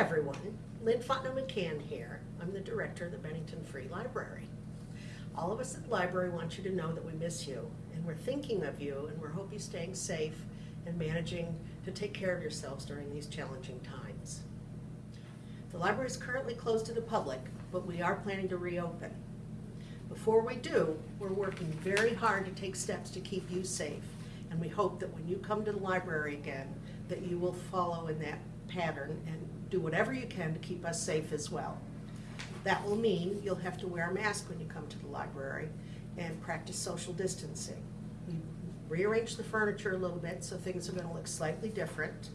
everyone, Lynn Fontenot McCann here. I'm the director of the Bennington Free Library. All of us at the library want you to know that we miss you, and we're thinking of you, and we're hope you're staying safe and managing to take care of yourselves during these challenging times. The library is currently closed to the public, but we are planning to reopen. Before we do, we're working very hard to take steps to keep you safe, and we hope that when you come to the library again, that you will follow in that pattern and do whatever you can to keep us safe as well. That will mean you'll have to wear a mask when you come to the library and practice social distancing. We rearrange the furniture a little bit, so things are gonna look slightly different.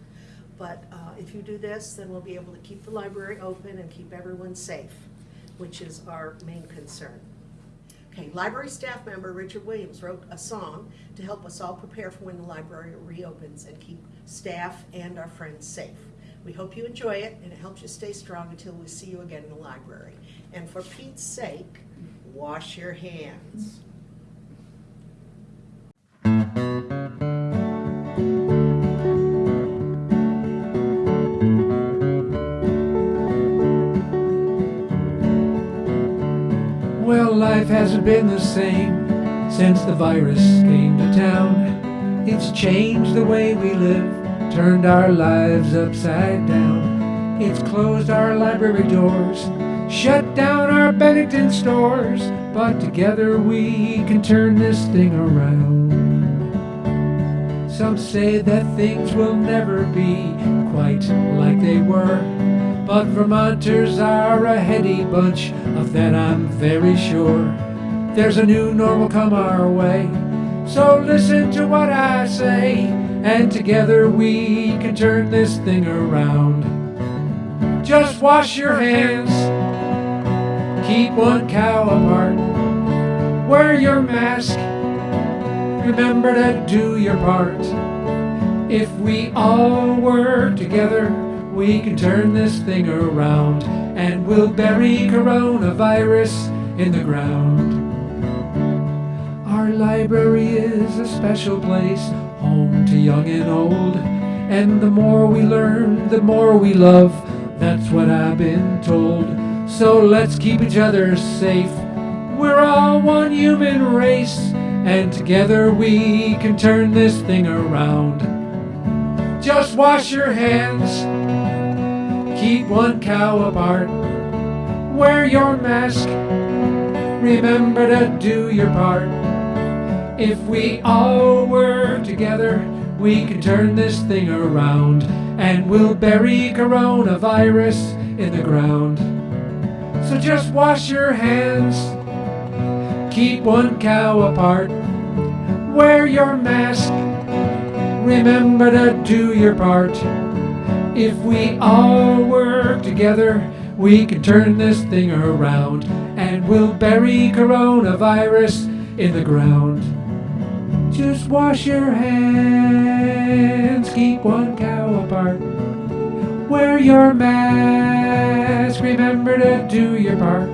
But uh, if you do this, then we'll be able to keep the library open and keep everyone safe, which is our main concern. Okay, library staff member Richard Williams wrote a song to help us all prepare for when the library reopens and keep staff and our friends safe. We hope you enjoy it and it helps you stay strong until we see you again in the library. And for Pete's sake, wash your hands. Well, life hasn't been the same since the virus came to town. It's changed the way we live, turned our lives upside down. It's closed our library doors, shut down our Bennington stores, but together we can turn this thing around. Some say that things will never be quite like they were. But Vermonters are a heady bunch, of that I'm very sure. There's a new normal come our way, so listen to what I say, and together we can turn this thing around. Just wash your hands, keep one cow apart, wear your mask, remember to do your part. If we all work together, we can turn this thing around and we'll bury coronavirus in the ground. Our library is a special place, home to young and old. And the more we learn, the more we love. That's what I've been told. So let's keep each other safe. We're all one human race, and together we can turn this thing around. Just wash your hands, keep one cow apart, wear your mask, remember to do your part. If we all work together, we can turn this thing around, and we'll bury coronavirus in the ground. So just wash your hands, keep one cow apart, wear your mask, remember to do your part. If we all work together, we can turn this thing around, and we'll bury coronavirus in the ground. Just wash your hands, keep one cow apart. Wear your mask, remember to do your part.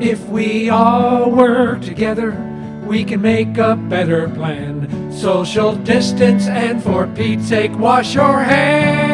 If we all work together, we can make a better plan. Social distance and for Pete's sake, wash your hands.